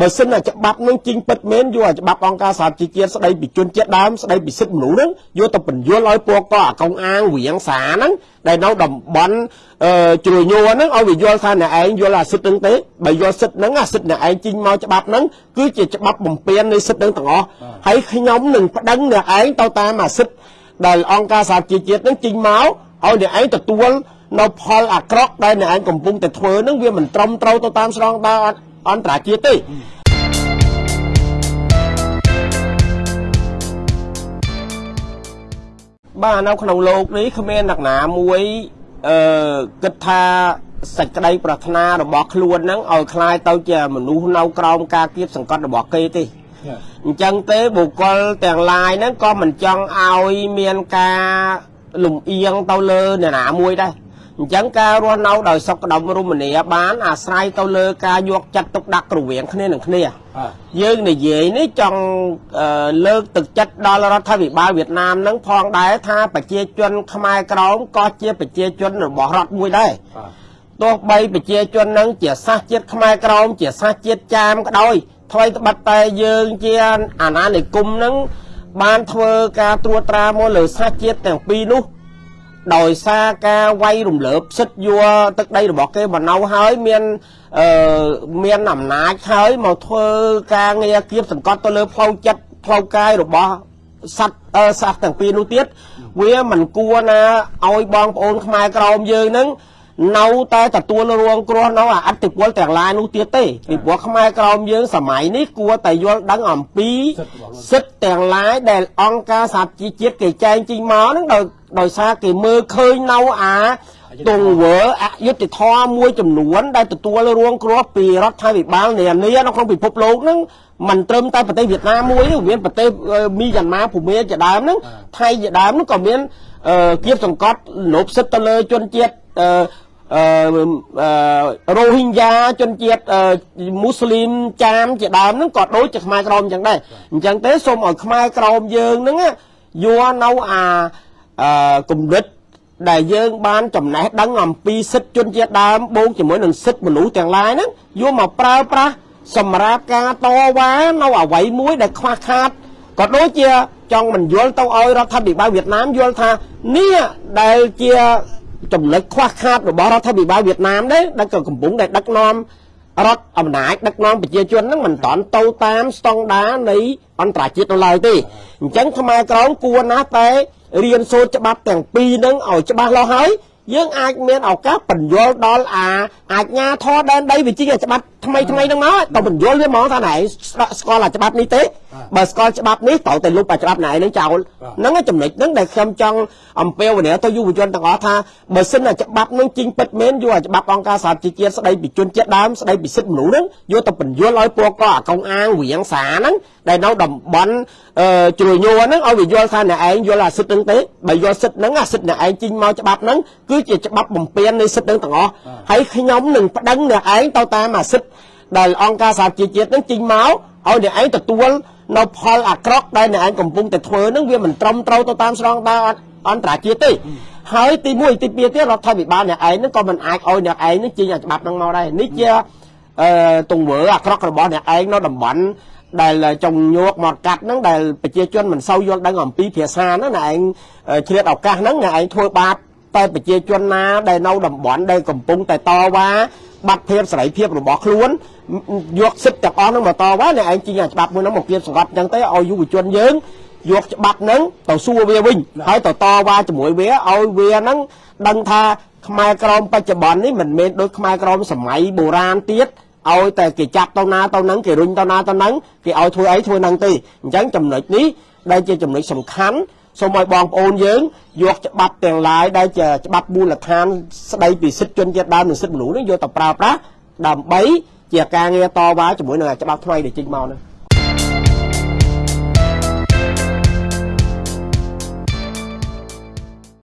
បើសិនតែច្បាប់នឹងជីងពិតមែនយកច្បាប់អង្គការសហជីវជាតិស្ដីពីជនជាតិដើមស្ដីពីសិទ្ធិមនុស្សហ្នឹងយកទៅបញ្យល់ឲ្យពួកកអាកុងអាងវៀងសាហ្នឹងដែលនៅតំបន់អឺជ្រួញួរហ្នឹងឲ្យវាយល់ថាអ្នកឯងយល់អាសិទ្ធិហ្នឹងទេបើយល់សិទ្ធិហ្នឹងអាសិទ្ធិអ្នកឯងជីងមកច្បាប់ហ្នឹងគឺជាច្បាប់បំពេញនៃសិទ្ធិហ្នឹងទាំងអស់ហើយខ្ញុំនឹងប្តឹងអ្នកឯងទៅតាមអាសិទ្ធិដែលអង្គការសហជីវជាតិហ្នឹងជីងមកឲ្យអ្នកឯងទទួលនៅផលអាក្រក់ដែលអ្នកឯងកំពុងតែធ្វើហ្នឹងវាមិនត្រឹមត្រូវទៅតាមស្រងដើរ អន្តរជាតិទេបាទនៅក្នុងโลกនេះគ្មានអ្នកណាមួយអឺគិតថាសេចក្តីប្រាថ្នារបស់ខ្លួនហ្នឹងឲ្យคล้ายទៅជាមនុស្សនៅក្រោមការគៀបសង្កត់របស់គេទេអញ្ចឹងទេបុគ្គលទាំងឡាយហ្នឹងក៏មិនចង់ឲ្យមានការលំអៀងទៅលើអ្នកណាមួយដែរ អញ្ចឹងការរស់នៅដោយសុខដុមរមនាបានអាស្រ័យទៅលើការយកចិត្តទុកដាក់រវាងគ្នានឹងគ្នាយើងនិយាយនេះចង់លើកទឹកចិត្តដល់រដ្ឋាភិបាលវៀតណាមនឹងផងដែរថាប្រជាជនខ្មែរក្រមក៏ជាប្រជាជនរបស់រដ្ឋមួយដែរទោះបីប្រជាជននឹងជាសាសជាតិខ្មែរក្រមជាសាសជាតិចាមក៏ដោយថ្មីត្បិតតែយើងជាអាណានិគមនឹងបានធ្វើការត្រួតត្រាមកលើសាសជាតិទាំងពីរនោះ ដោយសារការវាយរំលើបសិទ្ធយកទឹកដីរបស់គេបណ្ណៅហើយមានអឺមានអំណាចហើយមកធ្វើការងារគៀបសង្កត់ទៅលើផ្លូវចិត្តផ្លូវកាយរបស់សត្វអឺសត្វទាំងពីរនោះទៀតវាមិនគួរណាឲ្យបងប្អូនខ្មែរក្រមយើងនឹង នៅតែទទួលរងគ្រោះនៅអតិពលទាំងឡាយនោះទៀតទេពីព្រោះខ្មែរក្រមយើងសម័យនេះគួរតែយល់ដឹងអំពីសិទ្ធិទាំងឡាយដែលអង្គការសហជីវជាតិគេចែងចេញមកហ្នឹងដោយដោយសារគេមើលឃើញនៅអាទង្វើអយុត្តិធម៌មួយចំនួន ដែលទទួលរងគ្រោះពីរដ្ឋាភិបាលនានានៅក្នុងពិភពលោកហ្នឹងមិនត្រឹមតែប្រទេសវៀតណាមមួយទេមានប្រទេសមីយ៉ាន់ម៉ាភូមាជាដើមហ្នឹងថៃជាដើមហ្នឹងក៏មានគៀបសង្កត់លុបសិទ្ធទៅលើជនជាតិ អឺរ៉ូហីញ៉ាជនជាតិមូស្លីមចាមជាដើមហ្នឹងក៏ដូចជាខ្មែរក្រមអញ្ចឹងដែរអញ្ចឹងទេសូមឲ្យខ្មែរក្រមយើងហ្នឹងយកនៅអាអឺគំនិតដែលយើងបានចំណេះដឹងអំពីសិទ្ធិជនជាតិដើមបូកជាមួយនឹងសិទ្ធិមនុស្សទាំងឡាយហ្នឹងយកមកប្រើប្រាស់សម្រាប់ការតវ៉ានៅអវ័យមួយដែលខ្វះខាតក៏ដូចជាចង់បញ្យល់ទៅឲ្យរដ្ឋាភិបាលវៀតណាមយល់ថានេះដែលជា ចំណុចខ្វះខាតរបស់រដ្ឋាភិបាលវៀតណាមដែរដែលក៏កំពុងតែដឹកនាំរដ្ឋអំណាចដឹកនាំប្រជាជនហ្នឹងមិនតាន់ទៅតាមស្តង់ដារនៃអន្តរជាតិនៅឡើយទេអញ្ចឹងខ្មែរក្រមគួរណាស់តែរៀនសូត្រច្បាប់ទាំងពីរហ្នឹងឲ្យច្បាស់លាស់ហើយយើងអាចមានឱកាសបញ្យល់ដល់អាអាជ្ញាធរដែនដីវិជាច្បាប់ថ្មីថ្មីហ្នឹងមកទៅបញ្យល់វាហ្មងថាណែស្គាល់អាច្បាប់នេះទេបើស្គាល់ច្បាប់នេះត្រូវតែលុបអាច្បាប់ណែហ្នឹងចោលហ្នឹងចំណុចហ្នឹងដែលខ្ញុំចង់អំពាវនាវទៅយុវជនទាំងអស់ថាបើសិនតែច្បាប់ហ្នឹងជីងពិតមែនយកអាច្បាប់អង្គការសហជីវជាតិស្ដីពីជនជាតិដើមស្ដីពីសិទ្ធិមនុស្សហ្នឹងយកទៅបញ្យល់ឲ្យពួកកអាកុងអាងវៀងសាហ្នឹងដែលនៅតំបន់អឺជ្រួយញួរហ្នឹងឲ្យវាយល់ថាអ្នកឯងយល់អាសិទ្ធិហ្នឹងទេបើយល់សិទ្ធិហ្នឹងអាសិទ្ធិអ្នកឯងជីងមកច្បាប់ហ្នឹងគឺជាច្បាប់បំពេញនៃសិទ្ធិហ្នឹងទាំងអស់ហើយខ្ញុំនឹងប្តឹងអ្នកឯងទៅតាមអាសិទ្ធិ ដែលអង្គការសហជីវជាតិនឹងចេញមកឲ្យអ្នកឯងទទួលនៅផលអាក្រក់ដែលអ្នកឯងកំពុងតែធ្វើនឹងវាមិនត្រឹមត្រូវទៅតាមស្រងដើរអន្តរជាតិទេហើយទី1ទី2ទៀតរដ្ឋាភិបាលអ្នកឯងនឹងក៏មិនអាចឲ្យអ្នកឯងនឹងចេញអាច្បាប់នឹងមកដែរនេះជាអឺទង្វើអាក្រក់របស់អ្នកឯងនៅតំបន់ដែលចង់ញោកមកកាត់ហ្នឹងដែលប្រជាជនមិនសូវយល់ដឹងអំពីភាសាហ្នឹងអ្នកឯងឆ្លៀតឱកាសហ្នឹងអ្នកឯងធ្វើបាបតែប្រជាជនណាដែលនៅតំបន់ដែលកំពុងតែតវ៉ា បាត់ភាពសេរីភាពរបស់ខ្លួនយកសិទ្ធិទាំងអស់ហ្នឹងមកតវ៉ាអ្នកឯងជិះអាច្បាប់មួយហ្នឹងមកគៀបសង្កត់អញ្ចឹងទៅឲ្យយុវជនយើងយកច្បាប់ហ្នឹងទៅសួរវាវិញហើយទៅតវ៉ាជាមួយវាឲ្យវាហ្នឹងដឹងថាខ្មែរក្រមបច្ចុប្បន្ននេះមិនមែនដូចខ្មែរក្រមសម័យបុរាណទៀតឲ្យតែគេចាប់ទៅណាទៅហ្នឹងគេរុញទៅណាទៅហ្នឹងគេឲ្យធ្វើអីធ្វើហ្នឹងទេអញ្ចឹងចំណុចនេះដែលជាចំណុចសំខាន់ សូមឲ្យបងប្អូនយើងយកច្បាប់ទាំងឡាយដែលជាច្បាប់មូលដ្ឋានស្ដីពីសិទ្ធិជនជាតិដើមនិងសិទ្ធិមនុស្សនេះយកទៅប្រើប្រាស់ដើម្បីជាការងារតវ៉ាជាមួយនឹងច្បាប់ថ្មីដែលចេញមកនេះ